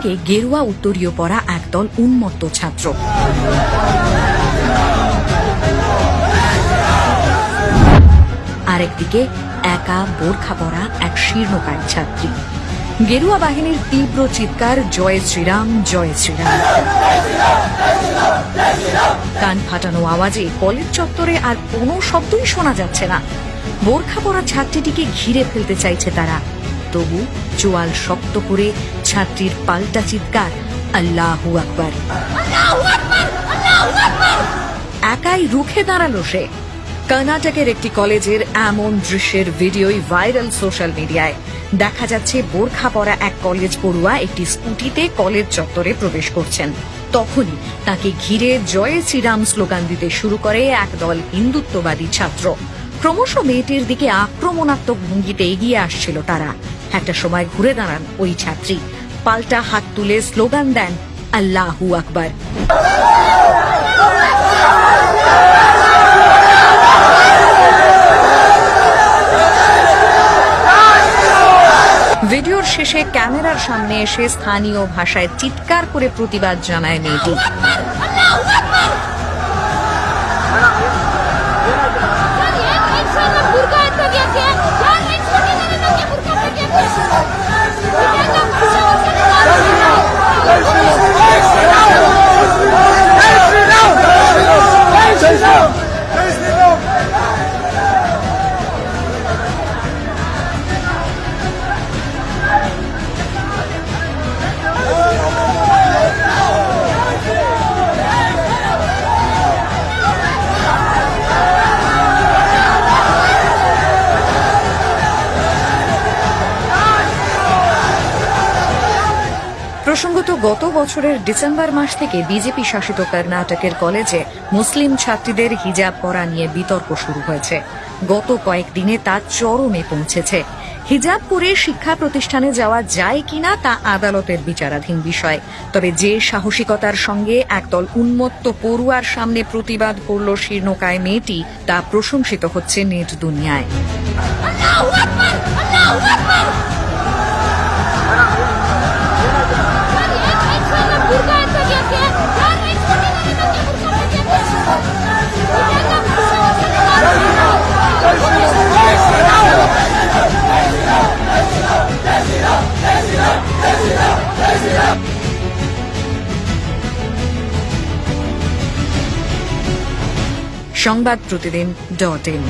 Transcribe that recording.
একদিকে গেরুয়া উত্তরীয় পরা একদল উন্মত্ত ছাত্র। আরেকদিকে একা বোরখা পরা এক শীর্ণকায় ছাত্রী। গেরুয়া বাহিনীর তীব্র চিৎকার, জয় শ্রীরাম জয় শ্রীরাম। কান ফাটানো আওয়াজে কলেজ চত্বরে আর কোনো শব্দই শোনা যাচ্ছে না। বোরখা পরা ছাত্রীটিকে ঘিরে ফেলতে চাইছে তারা। তবু চোয়াল শক্ত করে ছাত্রীর পাল্টা চিৎকার আল্লাহু আকবার। একাই রুখে দাঁড়াল সে। কর্ণাটকের একটি কলেজের এমন দৃশ্যের ভিডিওই ভাইরাল সোশ্যাল মিডিয়ায়। দেখা যাচ্ছে বোরখা পরা এক কলেজ পড়ুয়া একটি স্কুটিতে কলেজ চত্বরে প্রবেশ করছেন। তখনই তাকে ঘিরে জয় শ্রীরাম স্লোগান দিতে শুরু করে একদল হিন্দুত্ববাদী ছাত্র। ক্রমশ মেয়েটির দিকে আক্রমণাত্মক ভঙ্গিতে এগিয়ে আসছিল তারা। একটা সময় ঘুরে দাঁড়ান ওই ছাত্রী। পাল্টা হাত তুলে স্লোগান দেন, আল্লাহু আকবার। ভিডিওর শেষে ক্যামেরার সামনে এসে স্থানীয় ভাষায় চিৎকার করে প্রতিবাদ জানায় মেয়েটি। go! প্রসঙ্গত, গত বছরের ডিসেম্বর মাস থেকে বিজেপি শাসিত কর্ণাটকের কলেজে মুসলিম ছাত্রীদের হিজাব পরা নিয়ে বিতর্ক শুরু হয়েছে। গত কয়েকদিনে তা চরমে পৌঁছেছে। হিজাব পরে শিক্ষা প্রতিষ্ঠানে যাওয়া যায় কিনা তা আদালতের বিচারাধীন বিষয়। তবে যে সাহসিকতার সঙ্গে একদল উন্মত্ত পড়ুয়ার সামনে প্রতিবাদ করল শীর্ণকায় মেয়েটি, তা প্রশংসিত হচ্ছে নেট দুনিয়ায়। সংবাদ প্রতিদিন ডট ইন।